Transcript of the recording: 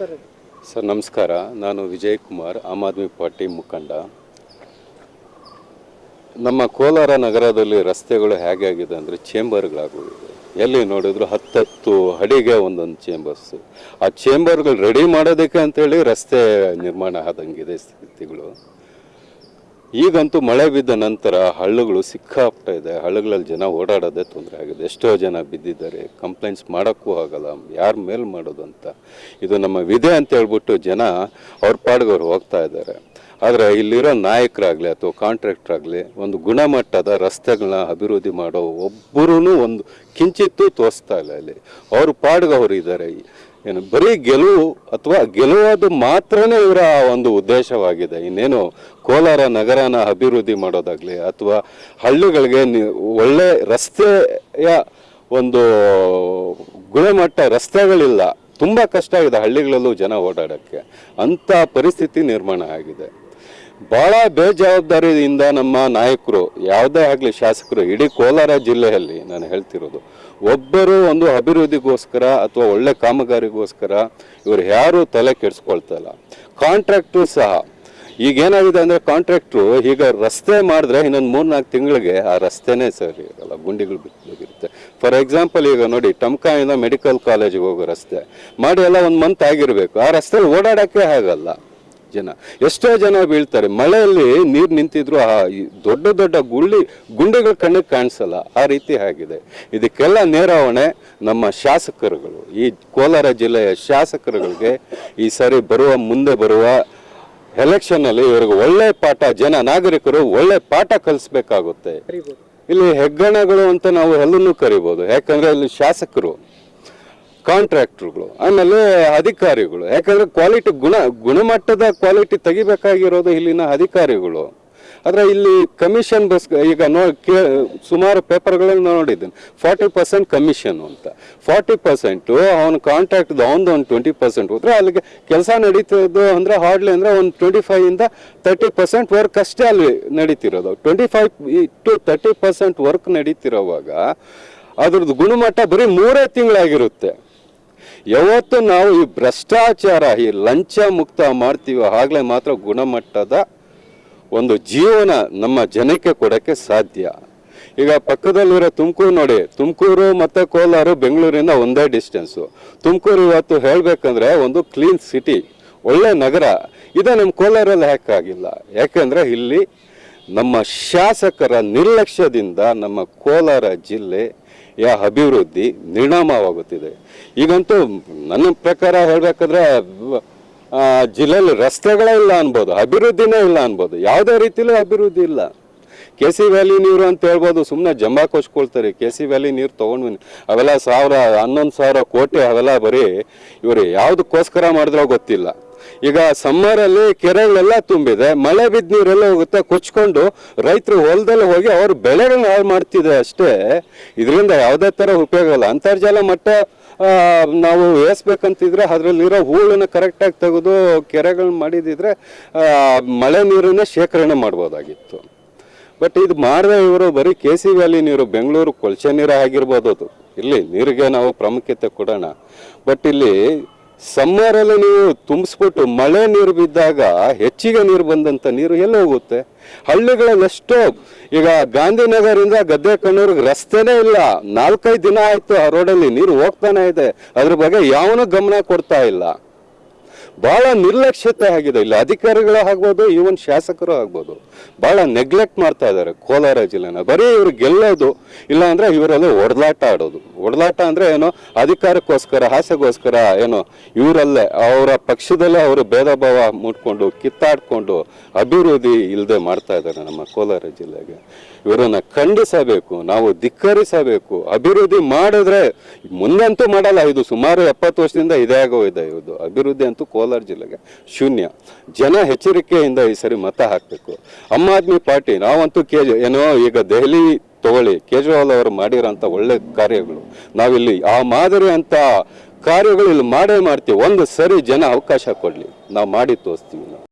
Sir, ನಮಸ್ಕಾರ. ನಾನು ವಿಜಯ್ ಕುಮಾರ್ ಆಮ್ ಆದ್ಮಿ ಪಾರ್ಟಿ ಮುಖಂಡ. ನಮ್ಮ ಕೋಲಾರ ನಗರದಲ್ಲಿ ರಸ್ತೆಗಳು ಹೇಗೆ ಆಗಿದೆ ಅಂದರೆ ಚೇಂಬರ್ಗಳಾಗೋಗಿದೆ. ಎಲ್ಲಿ ನೋಡಿದ್ರು ಹತ್ತತ್ತು ಅಡಿಗೆ ಒಂದೊಂದು ಚೇಂಬರ್ಸು. ಆ ಚೇಂಬರ್ಗಳು ರೆಡಿ ಮಾಡೋದಕ್ಕೆ ಅಂತೇಳಿ ರಸ್ತೆ ನಿರ್ಮಾಣ ಆದಂಗಿದೆ ಸ್ಥಿತಿಗಳು. ಈಗಂತೂ ಮಳೆ ಬಿದ್ದ ನಂತರ ಹಳ್ಳಗಳು ಸಿಕ್ಕಾಪಟ್ಟೆ ಇದೆ. ಹಳ್ಳಗಳಲ್ಲಿ ಜನ ಓಡಾಡೋದೇ ತೊಂದರೆ ಆಗಿದೆ. ಎಷ್ಟೋ ಜನ ಬಿದ್ದಿದ್ದಾರೆ. ಕಂಪ್ಲೇಂಟ್ಸ್ ಮಾಡೋಕ್ಕೂ ಆಗಲ್ಲ. ಯಾರ ಮೇಲೆ ಮಾಡೋದು ಅಂತ ಇದು ನಮ್ಮ ವಿಧೆ ಅಂತ ಹೇಳ್ಬಿಟ್ಟು ಜನ ಅವ್ರ ಪಾಡ್ಗೆ ಹೋಗ್ತಾ ಇದ್ದಾರೆ. ಆದರೆ ಇಲ್ಲಿರೋ ನಾಯಕರಾಗಲಿ ಅಥವಾ ಕಾಂಟ್ರಾಕ್ಟರ್ ಆಗಲಿ ಒಂದು ಗುಣಮಟ್ಟದ ರಸ್ತೆಗಳನ್ನ ಅಭಿವೃದ್ಧಿ ಮಾಡೋ ಒಬ್ಬರೂ ಒಂದು ಕಿಂಚಿತ್ತೂ ತೋರಿಸ್ತಾ ಇಲ್ಲ ಇಲ್ಲಿ ಅವರು ಪಾಡ್ಗೆ ಅವ್ರು ಇದ್ದಾರೆ ಏನು, ಬರೀ ಗೆಲುವು ಅಥವಾ ಗೆಲುವುದು ಮಾತ್ರನೇ ಇವರ ಒಂದು ಉದ್ದೇಶವಾಗಿದೆ. ಇನ್ನೇನು ಕೋಲಾರ ನಗರನ ಅಭಿವೃದ್ಧಿ ಮಾಡೋದಾಗಲಿ ಅಥವಾ ಹಳ್ಳಿಗಳಿಗೆ ಒಳ್ಳೆ ರಸ್ತೆಯ ಒಂದು ಗುಣಮಟ್ಟ ರಸ್ತೆಗಳಿಲ್ಲ. ತುಂಬ ಕಷ್ಟ ಆಗಿದೆ ಹಳ್ಳಿಗಳಲ್ಲೂ ಜನ ಓಡಾಡೋಕ್ಕೆ. ಅಂಥ ಪರಿಸ್ಥಿತಿ ನಿರ್ಮಾಣ ಆಗಿದೆ. ಭಾಳ ಬೇಜವಾಬ್ದಾರಿಯಿಂದ ನಮ್ಮ ನಾಯಕರು, ಯಾವುದೇ ಆಗಲಿ ಶಾಸಕರು, ಇಡೀ ಕೋಲಾರ ಜಿಲ್ಲೆಯಲ್ಲಿ ನಾನು ಹೇಳ್ತಿರೋದು, ಒಬ್ಬರು ಒಂದು ಅಭಿವೃದ್ಧಿಗೋಸ್ಕರ ಅಥವಾ ಒಳ್ಳೆ ಕಾಮಗಾರಿಗೋಸ್ಕರ ಇವರು ಯಾರೂ ತಲೆ ಕೆಡಿಸ್ಕೊಳ್ತಾ ಇಲ್ಲ. ಕಾಂಟ್ರಾಕ್ಟ್ರು ಸಹ. ಈಗ ಏನಾಗಿದೆ ಅಂದರೆ ಕಾಂಟ್ರಾಕ್ಟ್ರು ಈಗ ರಸ್ತೆ ಮಾಡಿದ್ರೆ ಇನ್ನೊಂದು ಮೂರ್ನಾಲ್ಕು ತಿಂಗಳಿಗೆ ಆ ರಸ್ತೆನೇ ಸರಿ ಇರಲ್ಲ, ಗುಂಡಿಗಳು ಬಿದ್ದೋಗಿರುತ್ತೆ. ಫಾರ್ ಎಕ್ಸಾಂಪಲ್ ಈಗ ನೋಡಿ ಟಮ್ಕಾಯಿಂದ ಮೆಡಿಕಲ್ ಕಾಲೇಜಿಗೆ ಹೋಗೋ ರಸ್ತೆ. ಮಾಡಿ ಎಲ್ಲ ಒಂದು ಮಂತ್ ಆಗಿರಬೇಕು. ಆ ರಸ್ತೆಯಲ್ಲಿ ಓಡಾಡೋಕ್ಕೆ ಆಗಲ್ಲ. ಜನ. ಎಷ್ಟೋ ಜನ ಬೀಳ್ತಾರೆ. ಮಳೆಯಲ್ಲಿ ನೀರು ನಿಂತಿದ್ರು ಆ ದೊಡ್ಡ ದೊಡ್ಡ ಗುಳ್ಳಿ ಗುಂಡೆಗಳು ಕಣ್ಣಿಗೆ ಕಾಣಿಸಲ್ಲ. ಆ ರೀತಿ ಆಗಿದೆ. ಇದಕ್ಕೆಲ್ಲ ನೇರಾವಣೆ ನಮ್ಮ ಶಾಸಕರುಗಳು. ಈ ಕೋಲಾರ ಜಿಲ್ಲೆಯ ಶಾಸಕರುಗಳಿಗೆ ಈ ಸಾರಿ ಬರುವ ಮುಂದೆ ಬರುವ ಎಲೆಕ್ಷನ್ನಲ್ಲಿ ಇವ್ರಿಗೆ ಒಳ್ಳೆ ಪಾಠ ಜನ ನಾಗರಿಕರು ಒಳ್ಳೆ ಪಾಠ ಕಲಿಸ್ಬೇಕಾಗುತ್ತೆ. ಇಲ್ಲಿ ಹೆಗ್ಗಣಗಳು ಅಂತ ನಾವು ಎಲ್ಲನೂ ಕರಿಬೋದು. ಯಾಕಂದರೆ ಇಲ್ಲಿ ಶಾಸಕರು ಕಾಂಟ್ರಾಕ್ಟರ್ಗಳು, ಆಮೇಲೆ ಅಧಿಕಾರಿಗಳು. ಯಾಕಂದ್ರೆ ಕ್ವಾಲಿಟಿ ಗುಣ, ಗುಣಮಟ್ಟದ ಕ್ವಾಲಿಟಿ ತೆಗಿಬೇಕಾಗಿರೋದು ಇಲ್ಲಿನ ಅಧಿಕಾರಿಗಳು. ಆದರೆ ಇಲ್ಲಿ ಕಮಿಷನ್ ಬಸ್, ಈಗ ನೋ, ಕೇ, ಸುಮಾರು ಪೇಪರ್ಗಳಲ್ಲಿ ನೋಡಿದ್ದೀನಿ, ಫಾರ್ಟಿ ಪರ್ಸೆಂಟ್ ಕಮಿಷನ್ ಅಂತ. ಫಾರ್ಟಿ ಪರ್ಸೆಂಟು ಅವ್ನ ಕಾಂಟ್ರಾಕ್ಟ್ ಅವನದು ಒಂದು ಟ್ವೆಂಟಿ ಪರ್ಸೆಂಟ್ ಹೋದ್ರೆ ಅಲ್ಲಿಗೆ ಕೆಲಸ ನಡೀತದ್ದು ಅಂದರೆ ಹಾರ್ಡ್ಲಿ ಅಂದರೆ ಒಂದು ಟ್ವೆಂಟಿ ಫೈವಿಂದ ತರ್ಟಿ ಪರ್ಸೆಂಟ್ ವರ್ಕ್ ಅಷ್ಟೇ ಅಲ್ಲಿ ನಡೀತಿರೋದು. Twenty five to thirty percent work ನಡೀತಿರೋವಾಗ ಅದ್ರದ್ದು ಗುಣಮಟ್ಟ ಬರೀ ಮೂರೇ ತಿಂಗಳಾಗಿರುತ್ತೆ. ಯಾವತ್ತು ನಾವು ಈ ಭ್ರಷ್ಟಾಚಾರ, ಈ ಲಂಚ ಮುಕ್ತ ಮಾಡ್ತೀವೋ ಆಗಲೇ ಮಾತ್ರ ಗುಣಮಟ್ಟದ ಒಂದು ಜೀವನ ನಮ್ಮ ಜನಕ್ಕೆ ಕೊಡೋಕ್ಕೆ ಸಾಧ್ಯ. ಈಗ ಪಕ್ಕದಲ್ಲಿರೋ ತುಮಕೂರು ನೋಡಿ, ತುಮಕೂರು ಮತ್ತು ಕೋಲಾರ, ಬೆಂಗಳೂರಿಂದ ಒಂದೇ ಡಿಸ್ಟೆನ್ಸು ತುಮಕೂರು ಇವತ್ತು ಹೇಳಬೇಕಂದ್ರೆ ಒಂದು ಕ್ಲೀನ್ ಸಿಟಿ ಒಳ್ಳೆ ನಗರ. ಇದು ನಮ್ಮ ಕೋಲಾರಲ್ಲಿ ಯಾಕಾಗಿಲ್ಲ ಯಾಕೆಂದರೆ ಇಲ್ಲಿ ನಮ್ಮ ಶಾಸಕರ ನಿರ್ಲಕ್ಷ್ಯದಿಂದ ನಮ್ಮ ಕೋಲಾರ ಜಿಲ್ಲೆ ಯ ಅಭಿವೃದ್ಧಿ ನಿರ್ಣಾಮವಾಗುತ್ತಿದೆ. ಈಗಂತೂ ನನ್ನ ಪ್ರಕಾರ ಹೇಳಬೇಕಾದ್ರೆ ಜಿಲ್ಲೆಯಲ್ಲಿ ರಸ್ತೆಗಳೇ ಇಲ್ಲ ಅನ್ಬೋದು, ಅಭಿವೃದ್ಧಿನೇ ಇಲ್ಲ ಅನ್ಬೋದು, ಯಾವುದೇ ರೀತಿಯಲ್ಲೂ ಅಭಿವೃದ್ಧಿ ಇಲ್ಲ. ಕೆ ಸಿ ವ್ಯಾಲಿ ನೀರು ಅಂತ ಹೇಳ್ಬೋದು ಸುಮ್ಮನೆ ಜಂಬಾ ಕೊಚ್ಕೊಳ್ತಾರೆ, ಕೆ ಸಿ ವ್ಯಾಲಿ ನೀರು ತೊಗೊಂಡ್ವಿ, ಅವೆಲ್ಲ ಸಾವಿರ, ಹನ್ನೊಂದು ಸಾವಿರ ಕೋಟಿ ಅವೆಲ್ಲ ಬರೀ ಇವರು ಯಾವುದಕ್ಕೋಸ್ಕರ ಮಾಡಿದ್ರೋ ಗೊತ್ತಿಲ್ಲ. ಈಗ ಸಮ್ಮರಲ್ಲಿ ಕೆರೆಗಳೆಲ್ಲ ತುಂಬಿದೆ, ಮಳೆ ಬಿದ್ದ ನೀರೆಲ್ಲ ಹೋಗುತ್ತೆ, ಕೊಚ್ಕೊಂಡು ರೈತರು ಹೊಲದಲ್ಲಿ ಹೋಗಿ ಅವ್ರ ಬೆಳೆಗಳನ್ನ ಹಾಳು ಮಾಡ್ತಿದೆ ಅಷ್ಟೇ. ಇದರಿಂದ ಯಾವುದೇ ಥರ ಉಪಯೋಗ ಇಲ್ಲ. ಅಂತರ್ಜಲ ಮಟ್ಟ ನಾವು ಏಸ್ಬೇಕಂತಿದ್ರೆ ಅದರಲ್ಲಿರೋ ಹೂಳನ್ನು ಕರೆಕ್ಟಾಗಿ ತೆಗೆದು ಕೆರೆಗಳನ್ನ ಮಾಡಿದಿದ್ರೆ ಮಳೆ ನೀರನ್ನೇ ಶೇಖರಣೆ ಮಾಡ್ಬೋದಾಗಿತ್ತು. ಬಟ್ ಇದು ಮಾಡಿದ ಇವರು ಬರೀ ಕೆ ಸಿ ವ್ಯಾಲಿ ನೀರು, ಬೆಂಗಳೂರು ಕೊಳಚೆ ನೀರು ಆಗಿರ್ಬೋದು ಅದು. ಇಲ್ಲಿ ನೀರಿಗೆ ನಾವು ಪ್ರಾಮುಖ್ಯತೆ ಕೊಡೋಣ. ಬಟ್ ಇಲ್ಲಿ ಸಮ್ಮರಲ್ಲಿ ನೀವು ತುಂಬಿಸ್ಬಿಟ್ಟು ಮಳೆ ನೀರು ಬಿದ್ದಾಗ ಹೆಚ್ಚಿಗೆ ನೀರು ಬಂದಂಥ ನೀರು ಎಲ್ಲ ಹೋಗುತ್ತೆ? ಹಳ್ಳಿಗಳಲ್ಲಿ ಎಷ್ಟೋ, ಈಗ ಗಾಂಧಿನಗರಿಂದ ಗದ್ದೆ ಕಣ್ಣೂರಿಗೆ ರಸ್ತೆನೇ ಇಲ್ಲ. ನಾಲ್ಕೈದು ದಿನ ಆಯಿತು ಆ ರೋಡಲ್ಲಿ ನೀರು ಹೋಗ್ತಾನೆ ಇದೆ. ಅದ್ರ ಬಗ್ಗೆ ಯಾವನೂ ಗಮನ ಕೊಡ್ತಾ ಇಲ್ಲ. ಬಹಳ ನಿರ್ಲಕ್ಷ್ಯತೆ ಆಗಿದೆ. ಇಲ್ಲಿ ಅಧಿಕಾರಿಗಳು ಆಗ್ಬೋದು ಈವನ್ ಶಾಸಕರು ಆಗ್ಬೋದು. ಬಹಳ ನೆಗ್ಲೆಕ್ಟ್ ಮಾಡ್ತಾ ಇದ್ದಾರೆ ಕೋಲಾರ ಜಿಲ್ಲೆನ. ಬರೀ ಇವರು ಗೆಲ್ಲೋದು ಇಲ್ಲ ಅಂದ್ರೆ ಇವರೆಲ್ಲ ಒಡಲಾಟ ಆಡೋದು. ಒಡಲಾಟ ಅಂದ್ರೆ ಏನೋ ಅಧಿಕಾರಕ್ಕೋಸ್ಕರ, ಆಸೆಗೋಸ್ಕರ ಏನೋ ಇವರಲ್ಲೇ, ಅವರ ಪಕ್ಷದಲ್ಲೇ ಅವರು ಭೇದ ಭಾವ ಮುಟ್ಕೊಂಡು ಕಿತ್ತಾಡ್ಕೊಂಡು ಅಭಿವೃದ್ಧಿ ಇಲ್ಲದೆ ಮಾಡ್ತಾ ಇದ್ದಾರೆ ನಮ್ಮ ಕೋಲಾರ ಜಿಲ್ಲೆಗೆ. ಇವರನ್ನ ಖಂಡಿಸಬೇಕು, ನಾವು ಧಿಕ್ಕರಿಸಬೇಕು, ಅಭಿವೃದ್ಧಿ ಮಾಡಿದ್ರೆ ಮುಂದಂತೂ ಮಾಡಲ್ಲ, ಇದು ಸುಮಾರು ಎಪ್ಪತ್ತು ವರ್ಷದಿಂದ ಇದೇ ಇದೆ ಇದು ಅಭಿವೃದ್ಧಿ ಅಂತೂ ಕೋಲಾರ ಜಿಲ್ಲೆಗೆ ಶೂನ್ಯ. ಜನ ಎಚ್ಚರಿಕೆಯಿಂದ ಈ ಸರಿ ಮತ ಹಾಕಬೇಕು. ಆಮ್ ಆದ್ಮಿ ಪಾರ್ಟಿ, ನಾವಂತೂ ಕೆ ಏನೋ ಈಗ ದೆಹಲಿ ತಗೊಳ್ಳಿ, ಕೇಜ್ರಿವಾಲ್ ಅವರು ಮಾಡಿರೋಂಥ ಒಳ್ಳೆ ಕಾರ್ಯಗಳು. ನಾವಿಲ್ಲಿ ಆ ಮಾದರಿ ಅಂತ ಕಾರ್ಯಗಳು ಇಲ್ಲಿ ಮಾಡೇ ಮಾಡ್ತೀವಿ. ಒಂದು ಸರಿ ಜನ ಅವಕಾಶ ಕೊಡಲಿ. ನಾವು ಮಾಡಿ ತೋರಿಸ್ತೀವಿ ನಾವು.